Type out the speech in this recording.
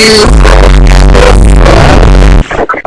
you.